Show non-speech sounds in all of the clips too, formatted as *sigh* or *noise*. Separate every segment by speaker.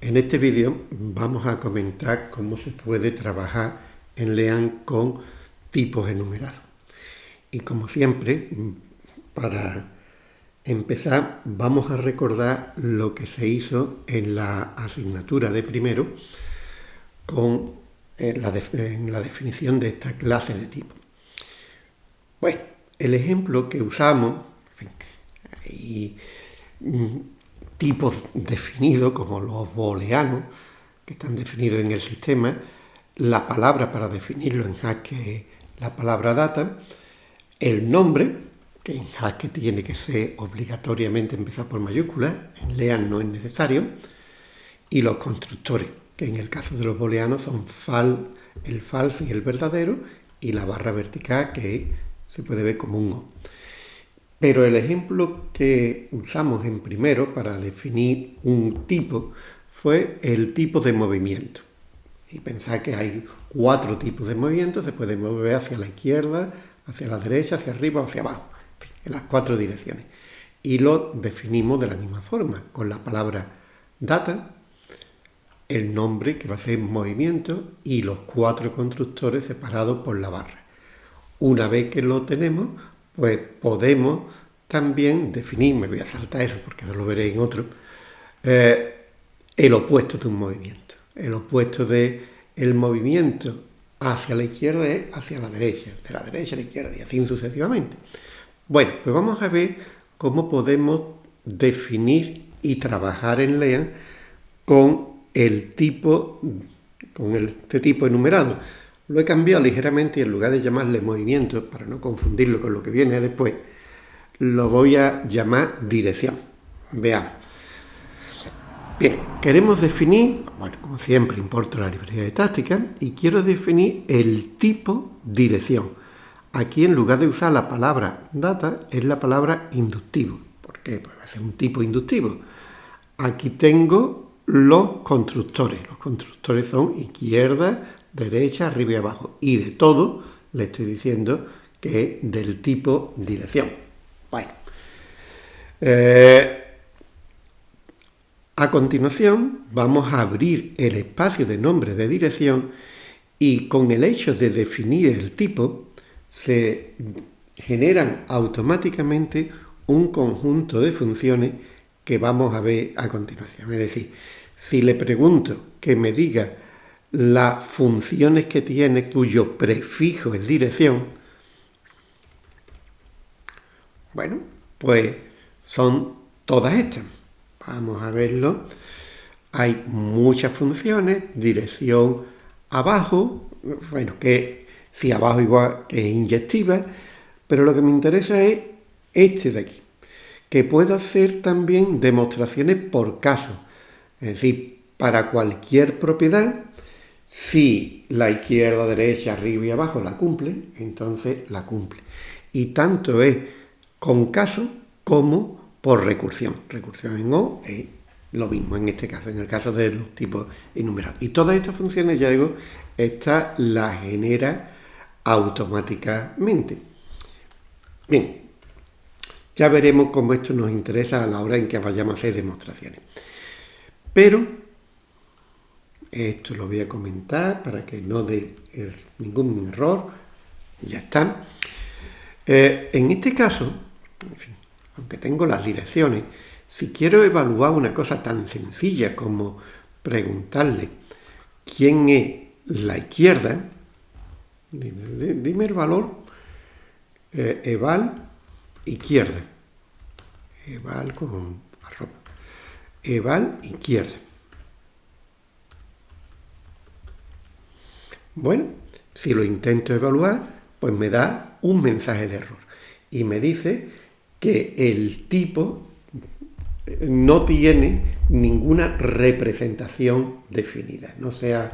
Speaker 1: En este vídeo vamos a comentar cómo se puede trabajar en LEAN con tipos enumerados. Y como siempre, para empezar vamos a recordar lo que se hizo en la asignatura de primero con eh, la, en la definición de esta clase de tipo. Bueno, el ejemplo que usamos, y tipos definidos como los booleanos, que están definidos en el sistema, la palabra para definirlo en Haskell la palabra data, el nombre, que en Haskell tiene que ser obligatoriamente empezar por mayúsculas, en Lean no es necesario, y los constructores, que en el caso de los booleanos son fal, el falso y el verdadero, y la barra vertical que se puede ver como un O. Pero el ejemplo que usamos en primero para definir un tipo fue el tipo de movimiento. Y pensar que hay cuatro tipos de movimiento, se puede mover hacia la izquierda, hacia la derecha, hacia arriba o hacia abajo, en las cuatro direcciones. Y lo definimos de la misma forma, con la palabra data, el nombre que va a ser movimiento y los cuatro constructores separados por la barra. Una vez que lo tenemos, pues podemos también definir, me voy a saltar eso porque no lo veré en otro, eh, el opuesto de un movimiento. El opuesto el movimiento hacia la izquierda es hacia la derecha, de la derecha a la izquierda y así sucesivamente. Bueno, pues vamos a ver cómo podemos definir y trabajar en LEAN con el tipo, con este tipo enumerado. Lo he cambiado ligeramente y en lugar de llamarle movimiento, para no confundirlo con lo que viene después, lo voy a llamar dirección. Veamos. Bien, queremos definir, bueno, como siempre importo la librería de táctica y quiero definir el tipo dirección. Aquí en lugar de usar la palabra data es la palabra inductivo. ¿Por qué? Pues va a ser un tipo inductivo. Aquí tengo los constructores. Los constructores son izquierda, derecha, arriba y abajo. Y de todo le estoy diciendo que es del tipo dirección. Bueno. Eh, a continuación vamos a abrir el espacio de nombre de dirección y con el hecho de definir el tipo se generan automáticamente un conjunto de funciones que vamos a ver a continuación. Es decir, si le pregunto que me diga las funciones que tiene cuyo prefijo es dirección, bueno, pues son todas estas. Vamos a verlo. Hay muchas funciones, dirección abajo, bueno, que si abajo igual es inyectiva, pero lo que me interesa es este de aquí, que puedo hacer también demostraciones por caso, es decir, para cualquier propiedad si la izquierda, derecha, arriba y abajo la cumple, entonces la cumple. Y tanto es con caso como por recursión. Recursión en O es lo mismo en este caso, en el caso de los tipos enumerados. Y todas estas funciones, ya digo, esta la genera automáticamente. Bien, ya veremos cómo esto nos interesa a la hora en que vayamos a hacer demostraciones. Pero esto lo voy a comentar para que no dé er, ningún error. Ya está. Eh, en este caso, aunque tengo las direcciones, si quiero evaluar una cosa tan sencilla como preguntarle quién es la izquierda, dime, el valor eh, eval izquierda. Eval con arroba. Eval izquierda. Bueno, si lo intento evaluar, pues me da un mensaje de error y me dice que el tipo no tiene ninguna representación definida. No sea,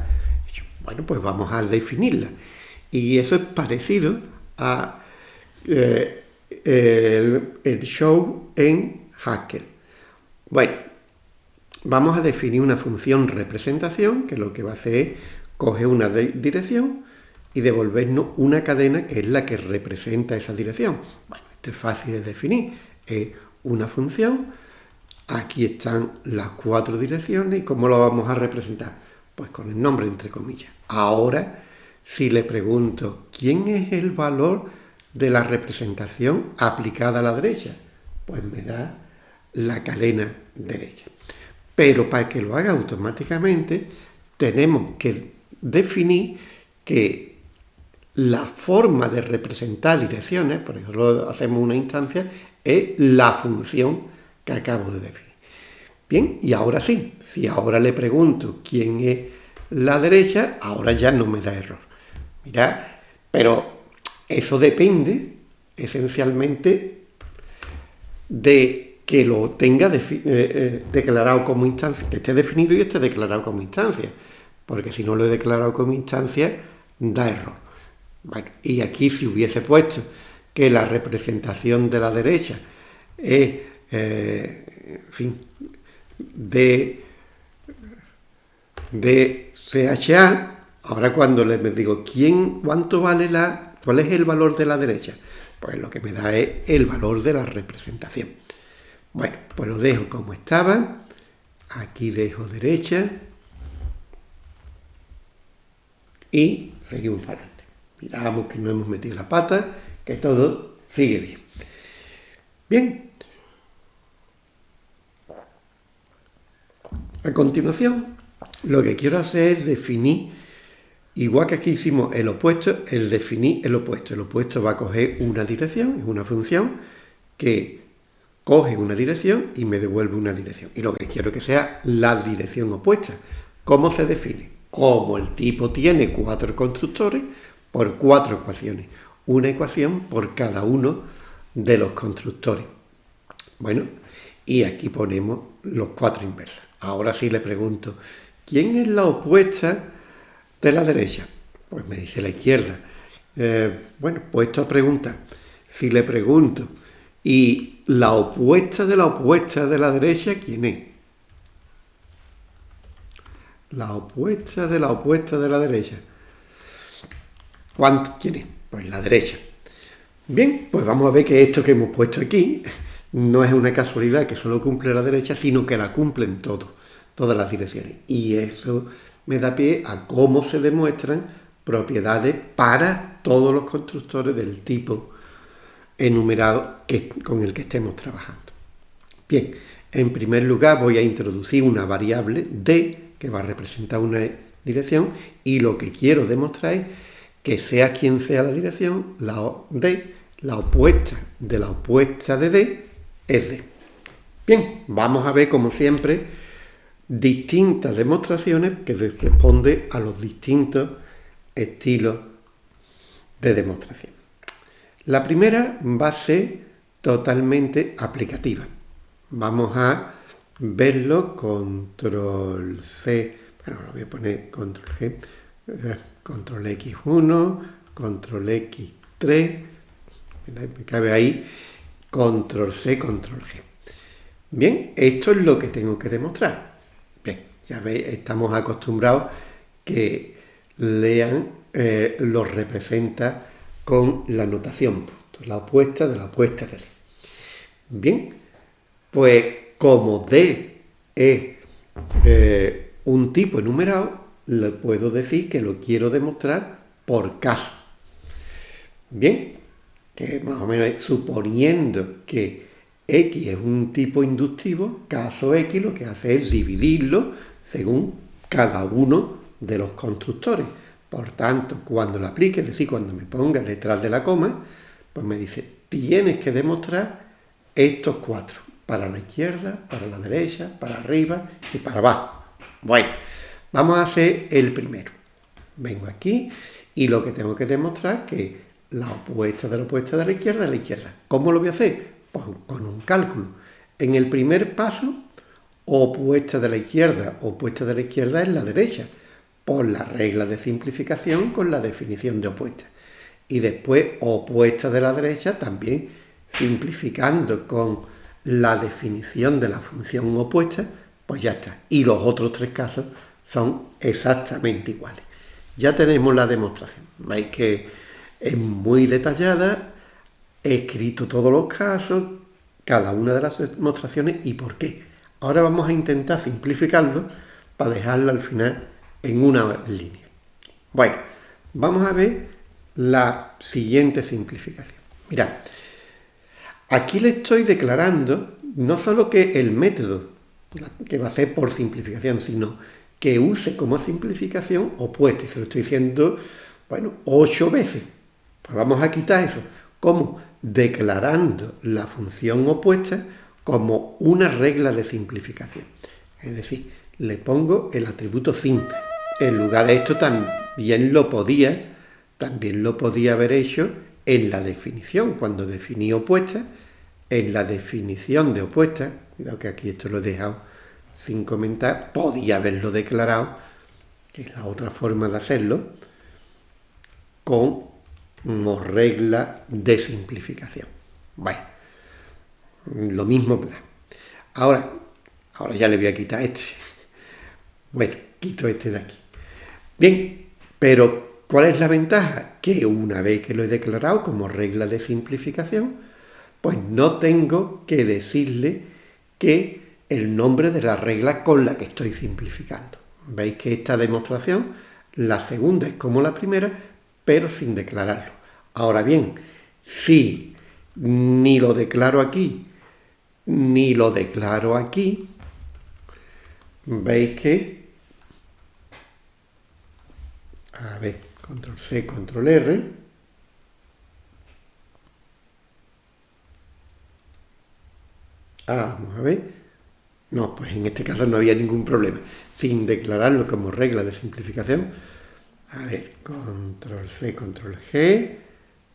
Speaker 1: bueno, pues vamos a definirla. Y eso es parecido a eh, el, show en Haskell. Bueno, vamos a definir una función representación, que lo que va a hacer es coge una dirección y devolvernos una cadena que es la que representa esa dirección. Bueno, esto es fácil de definir. Es una función Aquí están las cuatro direcciones y cómo lo vamos a representar. Pues con el nombre entre comillas. Ahora, si le pregunto, ¿quién es el valor de la representación aplicada a la derecha? Pues me da la cadena derecha. Pero para que lo haga automáticamente, tenemos que definir que la forma de representar direcciones, por ejemplo, hacemos una instancia, es la función que acabo de definir. Bien, y ahora sí, si ahora le pregunto quién es la derecha, ahora ya no me da error. Mira, pero eso depende esencialmente de que lo tenga eh, eh, declarado como instancia, que esté definido y esté declarado como instancia, porque si no lo he declarado como instancia, da error. Bueno, y aquí si hubiese puesto que la representación de la derecha es, eh, en fin, de, de CHA, ahora cuando le digo, ¿quién, cuánto vale la, cuál es el valor de la derecha? Pues lo que me da es el valor de la representación. Bueno, pues lo dejo como estaba. Aquí dejo derecha. Y seguimos para adelante. Miramos que no hemos metido la pata, que todo sigue bien. Bien. A continuación, lo que quiero hacer es definir, igual que aquí hicimos el opuesto, el definir el opuesto. El opuesto va a coger una dirección, es una función que coge una dirección y me devuelve una dirección. Y lo que quiero que sea la dirección opuesta. ¿Cómo se define? Como el tipo tiene cuatro constructores, por cuatro ecuaciones. Una ecuación por cada uno de los constructores. Bueno, y aquí ponemos los cuatro inversas. Ahora sí le pregunto, ¿quién es la opuesta de la derecha? Pues me dice la izquierda. Eh, bueno, puesto a preguntar, si le pregunto, ¿y la opuesta de la opuesta de la derecha quién es? La opuesta de la opuesta de la derecha. ¿Cuánto? ¿Quién es? Pues la derecha. Bien, pues vamos a ver que esto que hemos puesto aquí no es una casualidad que solo cumple la derecha, sino que la cumplen todos, todas las direcciones. Y eso me da pie a cómo se demuestran propiedades para todos los constructores del tipo enumerado con el que estemos trabajando. Bien, en primer lugar voy a introducir una variable d que va a representar una dirección y lo que quiero demostrar es que sea quien sea la dirección, la d, la opuesta de la opuesta de d es d. Bien, vamos a ver como siempre distintas demostraciones que responden a los distintos estilos de demostración. La primera va a ser totalmente aplicativa. Vamos a verlo, control C, bueno, lo voy a poner control G, eh, control X1, control X3, me cabe ahí, control C, control G. Bien, esto es lo que tengo que demostrar. Bien, ya veis, estamos acostumbrados que lean eh, lo representa con la notación, la opuesta de la opuesta de. Bien, pues como D es eh, un tipo enumerado, le puedo decir que lo quiero demostrar por caso. Bien, que más o menos suponiendo que X es un tipo inductivo, caso X lo que hace es dividirlo según cada uno de los constructores. Por tanto, cuando lo aplique, es decir, cuando me ponga detrás de la coma, pues me dice, tienes que demostrar estos cuatro, para la izquierda, para la derecha, para arriba y para abajo. Bueno, vamos a hacer el primero. Vengo aquí y lo que tengo que demostrar es que la opuesta de la opuesta de la izquierda es la izquierda. ¿Cómo lo voy a hacer? Pues con un cálculo. En el primer paso, opuesta de la izquierda, opuesta de la izquierda es la derecha, por la regla de simplificación con la definición de opuesta. Y después, opuesta de la derecha, también simplificando con la definición de la función opuesta, pues ya está. Y los otros tres casos son exactamente iguales. Ya tenemos la demostración. Veis que es muy detallada, he escrito todos los casos, cada una de las demostraciones y por qué. Ahora vamos a intentar simplificarlo para dejarlo al final en una línea. Bueno, vamos a ver la siguiente simplificación. Mirad, aquí le estoy declarando no solo que el método, que va a ser por simplificación, sino que use como simplificación opuesta. se lo estoy diciendo, bueno, ocho veces. Pues vamos a quitar eso. ¿Cómo? Declarando la función opuesta como una regla de simplificación. Es decir, le pongo el atributo sin. En lugar de esto también lo podía, también lo podía haber hecho en la definición, cuando definí opuesta, en la definición de opuesta, cuidado que aquí esto lo he dejado sin comentar, podía haberlo declarado, que es la otra forma de hacerlo, como regla de simplificación. Bueno, lo mismo, Ahora, ahora ya le voy a quitar este. Bueno, quito este de aquí. Bien, pero ¿cuál es la ventaja? Que una vez que lo he declarado como regla de simplificación, pues no tengo que decirle que el nombre de la regla con la que estoy simplificando. Veis que esta demostración, la segunda es como la primera, pero sin declararlo. Ahora bien, si ni lo declaro aquí, ni lo declaro aquí, veis que, a ver, control C, control R, ah, vamos a ver, no, pues en este caso no había ningún problema. Sin declararlo como regla de simplificación. A ver, control C, control G,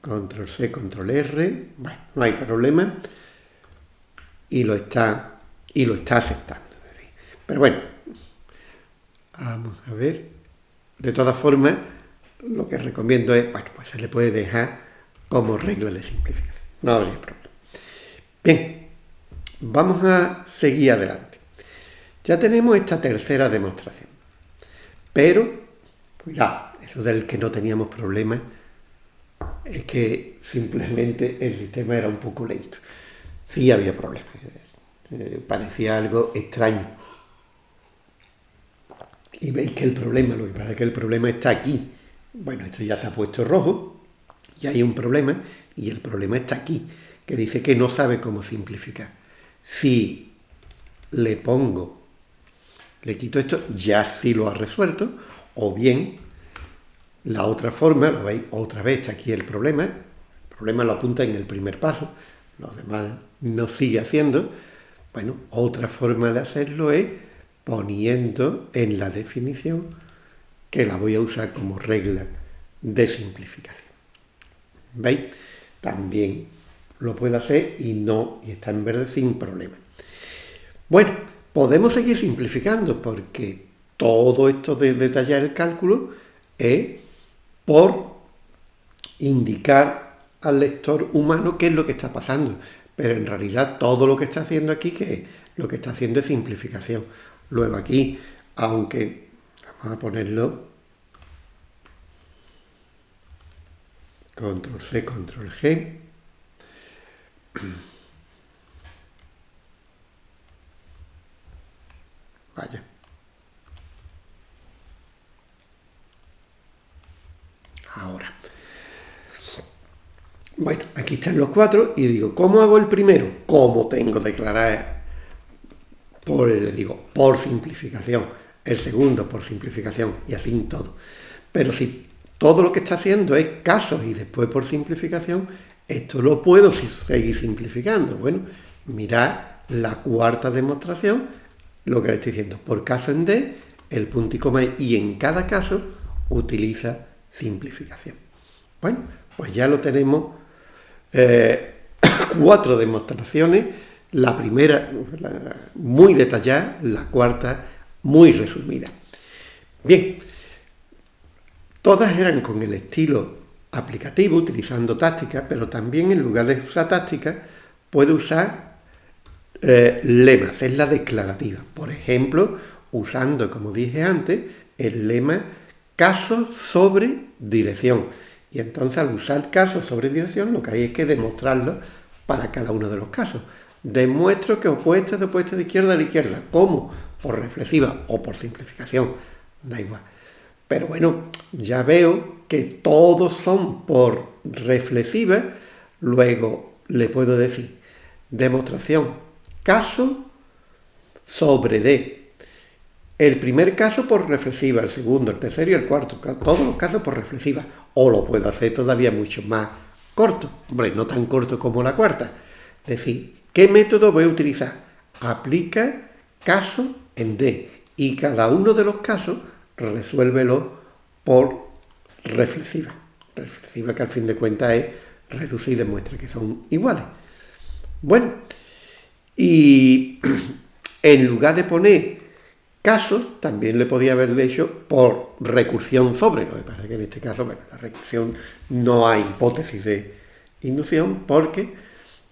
Speaker 1: control C, control R. Bueno, no hay problema. Y lo está, y lo está aceptando. Pero bueno, vamos a ver. De todas formas, lo que recomiendo es, bueno, pues se le puede dejar como regla de simplificación. No habría problema. Bien, vamos a seguir adelante. Ya tenemos esta tercera demostración. Pero, cuidado, eso del que no teníamos problemas es que simplemente el sistema era un poco lento. Sí había problemas, eh, parecía algo extraño. Y veis que el problema, lo que pasa es que el problema está aquí. Bueno, esto ya se ha puesto rojo, y hay un problema, y el problema está aquí, que dice que no sabe cómo simplificar. Si le pongo le quito esto, ya sí lo ha resuelto, o bien la otra forma, lo veis otra vez, está aquí el problema, el problema lo apunta en el primer paso, los demás no sigue haciendo, bueno, otra forma de hacerlo es poniendo en la definición que la voy a usar como regla de simplificación. ¿Veis? También lo puedo hacer y no, y está en verde sin problema. Bueno, Podemos seguir simplificando porque todo esto de detallar el cálculo es por indicar al lector humano qué es lo que está pasando. Pero en realidad todo lo que está haciendo aquí, que lo que está haciendo es simplificación. Luego aquí, aunque vamos a ponerlo control C, control G, Vaya. Ahora. Bueno, aquí están los cuatro y digo, ¿cómo hago el primero? ¿Cómo tengo declarar? Por, le digo, por simplificación. El segundo, por simplificación. Y así en todo. Pero si todo lo que está haciendo es casos y después por simplificación, esto lo puedo seguir simplificando. Bueno, mirad la cuarta demostración lo que le estoy diciendo. Por caso en D, el punto y coma y en cada caso utiliza simplificación. Bueno, pues ya lo tenemos eh, *coughs* cuatro demostraciones, la primera muy detallada, la cuarta muy resumida. Bien, todas eran con el estilo aplicativo, utilizando tácticas, pero también en lugar de usar tácticas, puede usar eh, lemas, es la declarativa. Por ejemplo, usando, como dije antes, el lema caso sobre dirección. Y entonces al usar caso sobre dirección lo que hay es que demostrarlo para cada uno de los casos. Demuestro que opuesta de opuesta de izquierda a la izquierda. ¿Cómo? Por reflexiva o por simplificación. Da igual. Pero bueno, ya veo que todos son por reflexiva. Luego le puedo decir demostración caso sobre D. El primer caso por reflexiva, el segundo, el tercero y el cuarto. Todos los casos por reflexiva. O lo puedo hacer todavía mucho más corto. Hombre, no tan corto como la cuarta. Es decir, ¿qué método voy a utilizar? Aplica caso en D. Y cada uno de los casos resuélvelo por reflexiva. Reflexiva que al fin de cuentas es reducir de muestra que son iguales. Bueno, y *clears throat* en lugar de poner casos, también le podía haber hecho por recursión sobre. Lo que pasa es que en este caso, bueno, la recursión no hay hipótesis de inducción porque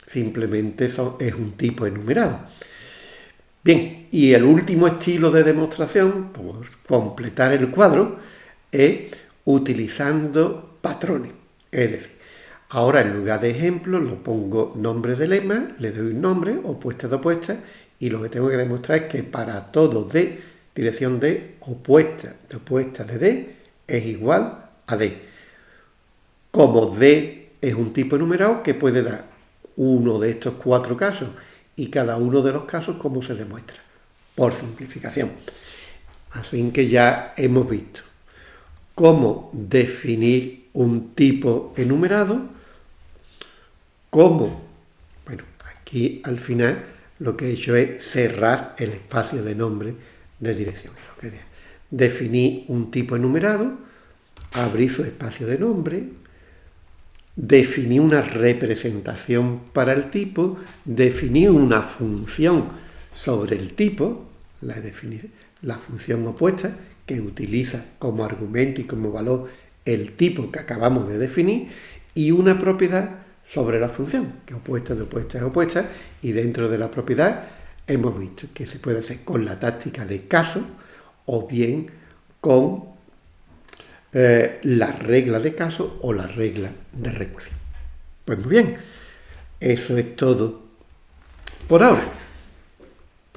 Speaker 1: simplemente es un tipo enumerado. Bien, y el último estilo de demostración, por completar el cuadro, es utilizando patrones. Es decir, ahora en lugar de ejemplo lo pongo nombre de lema, le doy un nombre, opuesta de opuesta, y lo que tengo que demostrar es que para todo D, dirección D, opuesta de opuesta de D, es igual a D. Como D es un tipo enumerado que puede dar uno de estos cuatro casos, y cada uno de los casos cómo se demuestra, por simplificación. Así que ya hemos visto cómo definir un tipo enumerado, cómo, bueno, aquí al final lo que he hecho es cerrar el espacio de nombre de dirección. Definir un tipo enumerado, abrir su espacio de nombre, definir una representación para el tipo, definir una función sobre el tipo, la, la función opuesta, que utiliza como argumento y como valor el tipo que acabamos de definir, y una propiedad sobre la función, que opuesta de opuesta es opuesta, y dentro de la propiedad hemos visto que se puede hacer con la táctica de caso o bien con eh, la regla de caso o la regla de recursión. Pues muy bien, eso es todo por ahora.